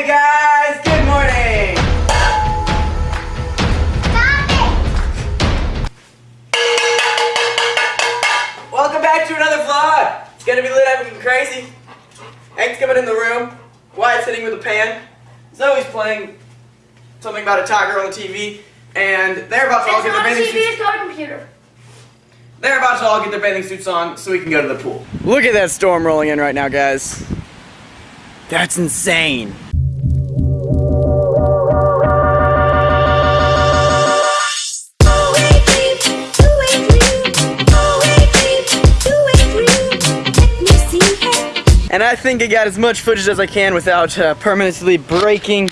Hey guys, good morning! Stop it! Welcome back to another vlog! It's gonna be lit up and crazy. Hank's coming in the room. Wyatt's sitting with a pan. Zoe's playing something about a tiger on the TV. And they're about to it's all get their bathing TV, suits. It's not a computer. They're about to all get their bathing suits on so we can go to the pool. Look at that storm rolling in right now, guys. That's insane. And I think I got as much footage as I can without uh, permanently breaking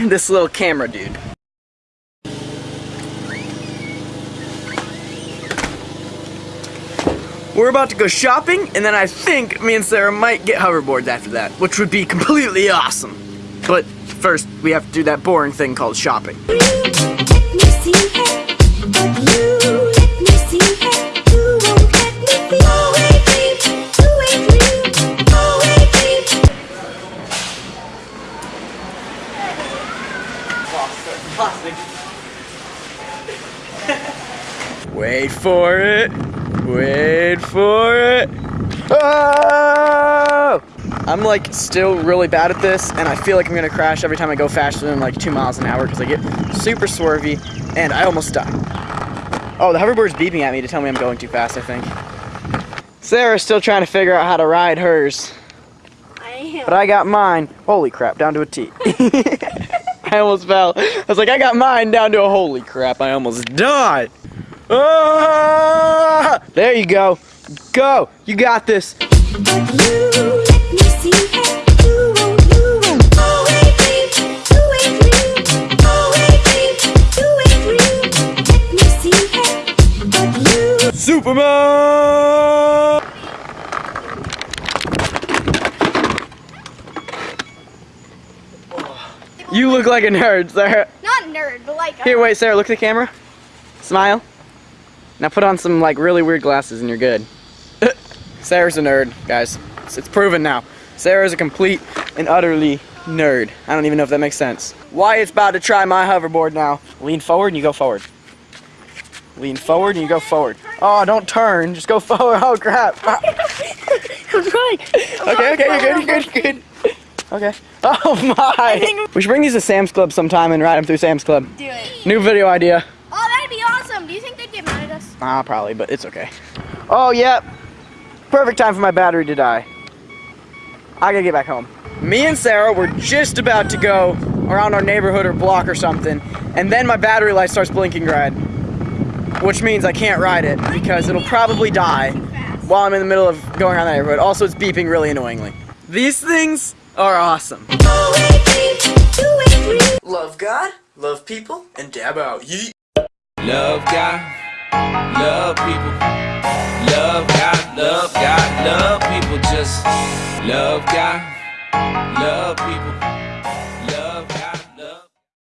this little camera dude. We're about to go shopping, and then I think me and Sarah might get hoverboards after that, which would be completely awesome. But first, we have to do that boring thing called shopping. Wait for it. Wait for it. Oh! I'm like still really bad at this, and I feel like I'm gonna crash every time I go faster than like two miles an hour because I get super swervy, and I almost die. Oh, the hoverboard's beeping at me to tell me I'm going too fast. I think. Sarah's still trying to figure out how to ride hers, I am. but I got mine. Holy crap, down to a T. I almost fell. I was like, I got mine down to a holy crap. I almost died. Ah! There you go. Go. You got this. Superman! You look like a nerd, Sarah. Not a nerd, but like. Here, wait, Sarah, look at the camera. Smile. Now put on some like really weird glasses and you're good. Sarah's a nerd, guys. It's, it's proven now. Sarah's a complete and utterly nerd. I don't even know if that makes sense. Wyatt's about to try my hoverboard now. Lean forward and you go forward. Lean forward and you go forward. Oh, don't turn. Just go forward. Oh, crap. I'm right. Okay, okay, you're good, you're good, you're good. Okay. Oh my! We should bring these to Sam's Club sometime and ride them through Sam's Club. Do it. New video idea. Oh, that'd be awesome. Do you think they'd get mad at us? Ah, probably, but it's okay. Oh, yep. Perfect time for my battery to die. I gotta get back home. Me and Sarah were just about to go around our neighborhood or block or something, and then my battery light starts blinking red, which means I can't ride it because it'll probably die while I'm in the middle of going around the neighborhood. Also, it's beeping really annoyingly. These things are awesome. Love God, love people, and dab out. Yeet. Love God, love people. Love God, love God, love people. Just love God, love people.